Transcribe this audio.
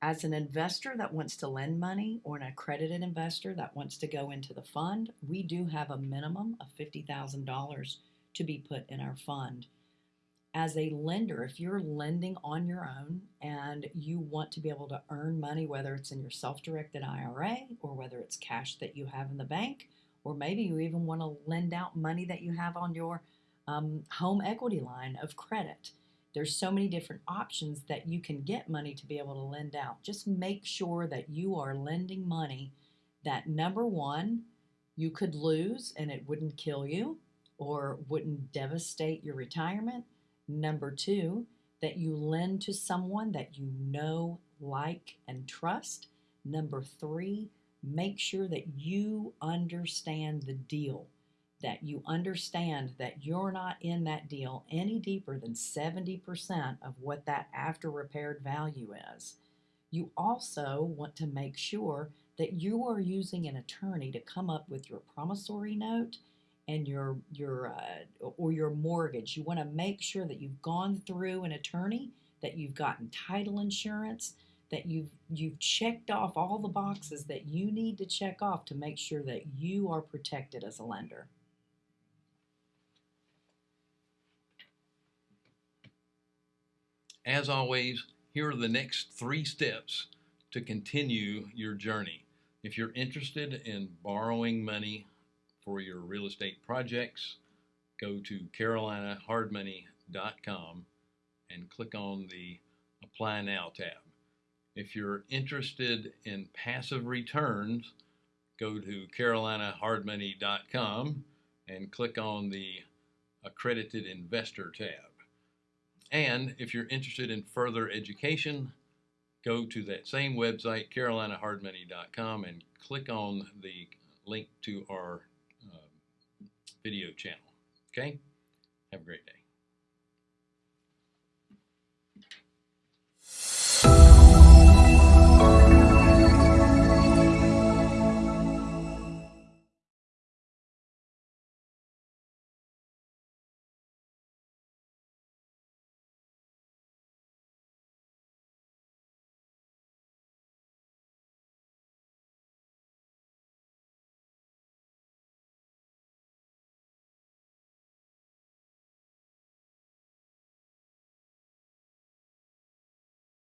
As an investor that wants to lend money or an accredited investor that wants to go into the fund, we do have a minimum of $50,000 to be put in our fund. As a lender, if you're lending on your own and you want to be able to earn money, whether it's in your self directed IRA or whether it's cash that you have in the bank, or maybe you even want to lend out money that you have on your um, home equity line of credit. There's so many different options that you can get money to be able to lend out. Just make sure that you are lending money that number one, you could lose and it wouldn't kill you or wouldn't devastate your retirement. Number two, that you lend to someone that you know, like, and trust. Number three, make sure that you understand the deal, that you understand that you're not in that deal any deeper than 70% of what that after repaired value is. You also want to make sure that you are using an attorney to come up with your promissory note and your your uh, or your mortgage. You want to make sure that you've gone through an attorney, that you've gotten title insurance, that you've you've checked off all the boxes that you need to check off to make sure that you are protected as a lender. As always, here are the next three steps to continue your journey. If you're interested in borrowing money for your real estate projects, go to carolinahardmoney.com and click on the Apply Now tab. If you're interested in passive returns, go to carolinahardmoney.com and click on the Accredited Investor tab. And if you're interested in further education, go to that same website, carolinahardmoney.com, and click on the link to our uh, video channel. Okay? Have a great day.